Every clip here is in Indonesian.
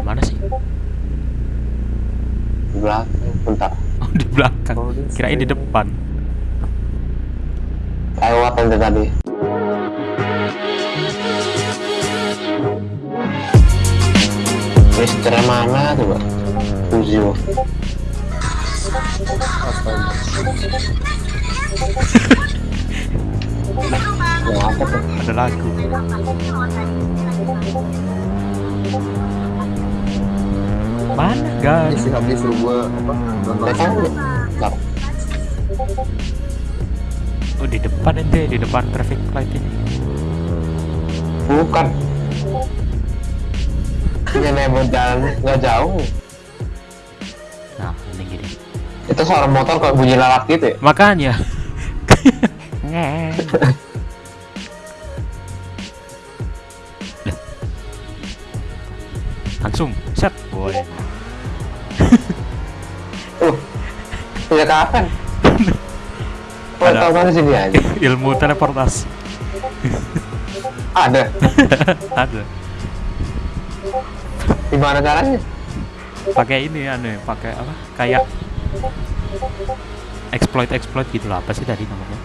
Mana sih? Di belakang, bentar. Oh, di belakang. Kirain di depan. Lewat yang tadi. Mister mana tuh, Pak? Tuh? Ada lagu. Mana Ini guys? si Habib suruh gua apa nonton. Bentar. Oh di depan ente, di depan traffic light ini. Bukan. Ini nebel jalan nggak jauh. Nah, ini gini. Itu suara motor kayak bunyi lalat gitu ya? Makanya. Langsung set boy. Punya kapan? Kau Ada. tahu di sini aja? Ilmu teleportasi Ada. ada. Gimana caranya? Pakai ini aneh, pakai apa? Kayak exploit exploit gitu lah. Apa sih tadi namanya?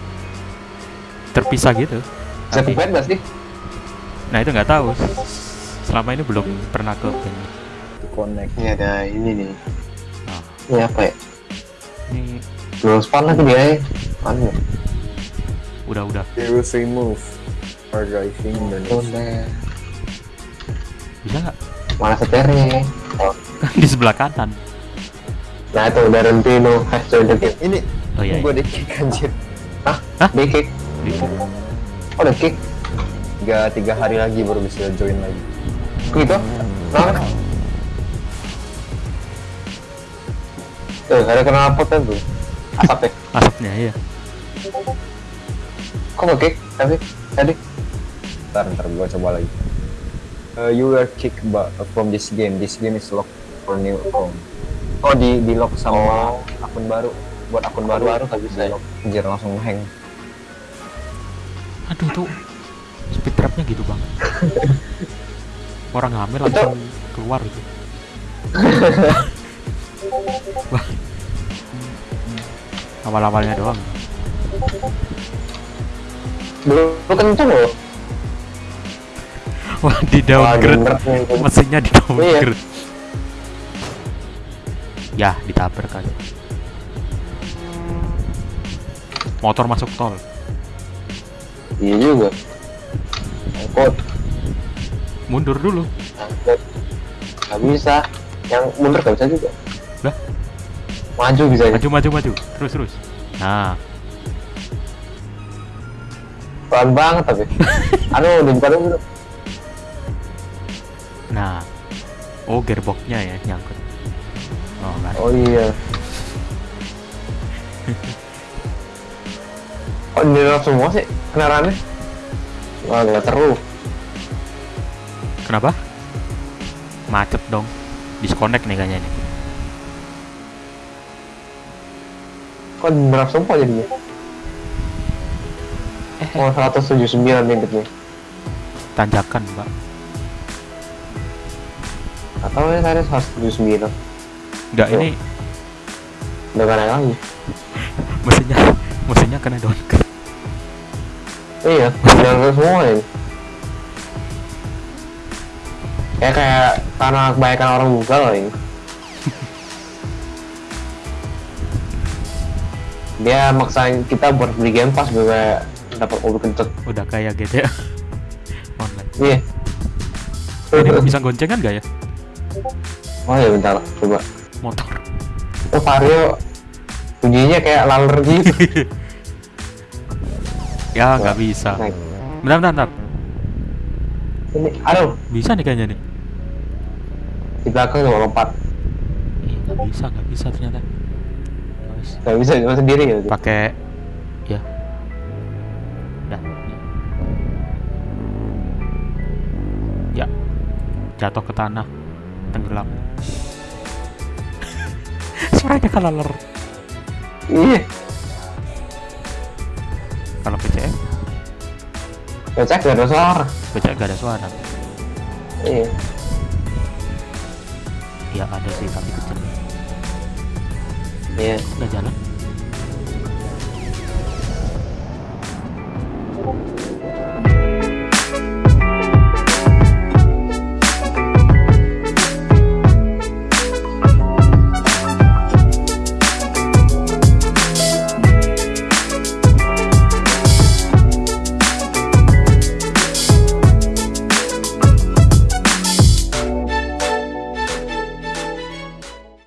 Terpisah gitu. Tapi, Cepet nggak sih? nah itu nggak tahu. Selama ini belum pernah ke band. connect. Ini ada ini nih. Nah, Ini apa ya? Ini Dual span lagi dia ya. Udah udah Virus remove. Hard driving Indonesia. Udah. bisa nggak? Mana setirnya? Oh. Kan di sebelah kanan. Nah itu udah Rentino has joined the game. Ini Oh iya. gua di kick anjir. Hah? Hah? Di kick? iya. Oh udah kick? Tiga, tiga hari lagi baru bisa join lagi. Gitu? Nah. Tuh, ada kenal pot kan tuh. Asap ya? Asapnya iya. Kok nggak kick? Tapi tadi Ntar, ntar gua coba lagi. Uh, you were kicked from this game. This game is locked for new account. Oh di di lock sama Oh. akun baru. Buat akun Akun baru baru nggak bisa ya? Lock. Anjir langsung hang. Aduh itu speed trapnya gitu banget. Orang hamil langsung keluar gitu. Wah. Awal-awalnya doang. belum kenceng loh. Wah di downgrade mesinnya di downgrade. Ya ditabrak kan. Motor masuk tol. Iya juga. Angkot, Mundur dulu. angkot. Nggak bisa. Yang mundur nggak bisa juga. Lah? Maju bisa. Maju maju maju. Terus terus. Nah, Pelan banget tapi. Anu dibuka dulu. nah. Oh gearboxnya ya nyangkut. Oh enggak. Oh iya. Kok di dalam semua sih kendaraannya? Wah nggak seru. Kenapa? Macet dong. Disconnect nih kayaknya nih. Kok dalam semua jadinya? Eh, Oh 179 limitnya. tanjakan, Mbak. Atau ya tadi 179. Enggak, ini Udah gak naik lagi. mesinnya mesinnya kena downgrade. Iya, jalan semua ini. Ya kayak karena kebanyakan orang loh ini. Dia maksain kita buat beli game pass biar dapat mobil kentut. Udah kayak GTA online. Iya. Ini bisa goncengan gak ya Oh ya bentar, coba. motor? Oh Vario bunyinya kayak laler gitu. Ya nggak bisa. Naik. Bentar, bentar, bentar. Ini, aduh, Bisa nih kayaknya nih. di belakang coba lompat. Ih, nggak bisa, nggak bisa ternyata. Guys, Gak bisa cuma sendiri ya. pakai ya. Dah. Ya. Jatuh ke tanah, tenggelam. Suaranya kan laler. Iya. Kalau PCM, Becak gak ada suara. PCM gak ada suara. Iya. ya ada sih tapi kecil Iya. Udah jalan.